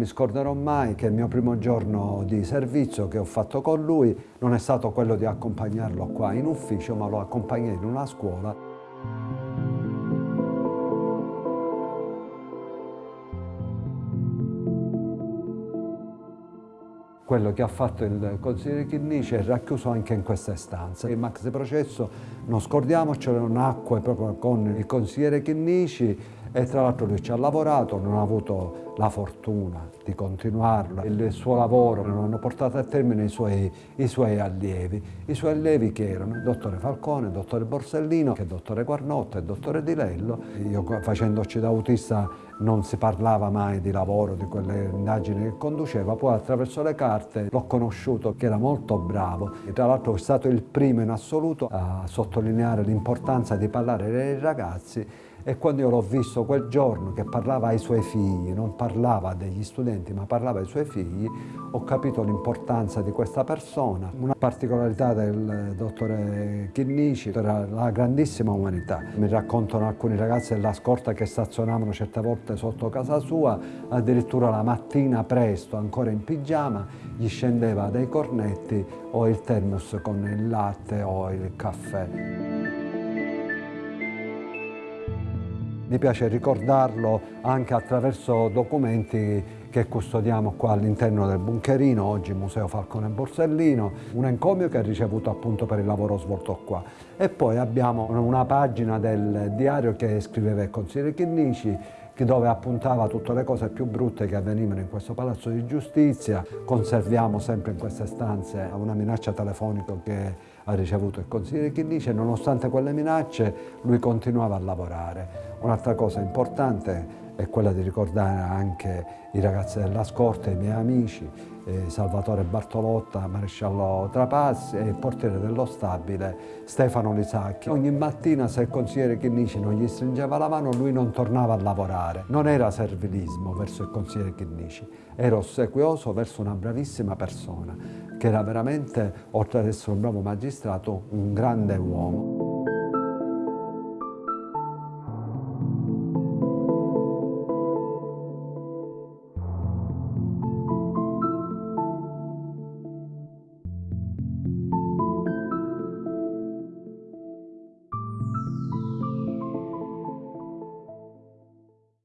mi scorderò mai che il mio primo giorno di servizio che ho fatto con lui non è stato quello di accompagnarlo qua in ufficio, ma lo accompagnai in una scuola quello che ha fatto il consigliere Chinnici è racchiuso anche in questa stanza. Il maxi processo, non scordiamocelo, nacque proprio con il consigliere Chinnici e tra l'altro lui ci ha lavorato, non ha avuto la fortuna di continuarlo. Il suo lavoro non hanno portato a termine i suoi, i suoi allievi. I suoi allievi che erano il dottore Falcone, il dottore Borsellino, il dottore Guarnotta, il dottore Di Lello. Io facendoci da autista non si parlava mai di lavoro, di quelle indagini che conduceva, poi attraverso le carte l'ho conosciuto che era molto bravo. Tra l'altro è stato il primo in assoluto a sottolineare l'importanza di parlare dei ragazzi e quando io l'ho visto quel giorno che parlava ai suoi figli, non parlava degli studenti ma parlava ai suoi figli, ho capito l'importanza di questa persona. Una particolarità del dottore Chinnici era la grandissima umanità. Mi raccontano alcuni ragazzi della scorta che stazionavano certe volte sotto casa sua, addirittura la mattina presto, ancora in pigiama, gli scendeva dei cornetti o il termos con il latte o il caffè. Mi piace ricordarlo anche attraverso documenti che custodiamo qua all'interno del bunkerino, oggi Museo Falcone Borsellino, un encomio che ha ricevuto appunto per il lavoro svolto qua. E poi abbiamo una pagina del diario che scriveva il consigliere Chinnici, dove appuntava tutte le cose più brutte che avvenivano in questo palazzo di giustizia. Conserviamo sempre in queste stanze una minaccia telefonica che ha ricevuto il consigliere Chinnici e nonostante quelle minacce lui continuava a lavorare. Un'altra cosa importante è quella di ricordare anche i ragazzi della scorta, i miei amici, eh, Salvatore Bartolotta, Maresciallo Trapassi e il portiere dello stabile Stefano Lisacchi. Ogni mattina se il consigliere Chinnici non gli stringeva la mano lui non tornava a lavorare. Non era servilismo verso il consigliere Chinnici, era ossequioso verso una bravissima persona che era veramente, oltre ad essere un bravo magistrato, un grande uomo.